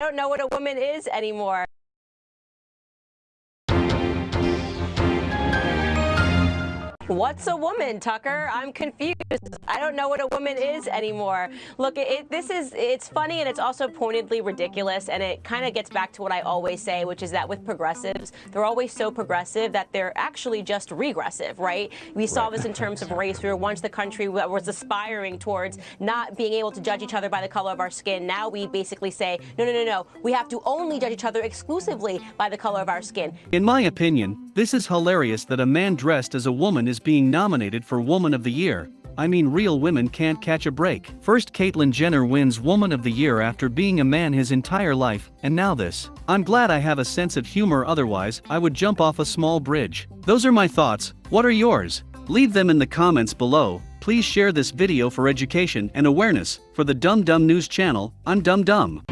I don't know what a woman is anymore. What's a woman, Tucker? I'm confused. I don't know what a woman is anymore. Look, it, this is, it's funny and it's also pointedly ridiculous. And it kind of gets back to what I always say, which is that with progressives, they're always so progressive that they're actually just regressive, right? We saw Right. this in terms of race. We were once the country that was aspiring towards not being able to judge each other by the color of our skin. Now we basically say, no, no, no, no. We have to only judge each other exclusively by the color of our skin. In my opinion, this is hilarious that a man dressed as a woman is being nominated for Woman of the Year. I mean real women can't catch a break. First Caitlyn Jenner wins Woman of the Year after being a man his entire life, and now this. I'm glad I have a sense of humor otherwise I would jump off a small bridge. Those are my thoughts, what are yours? Leave them in the comments below, please share this video for education and awareness. For the Dumb Dumb News channel, I'm Dumb Dumb.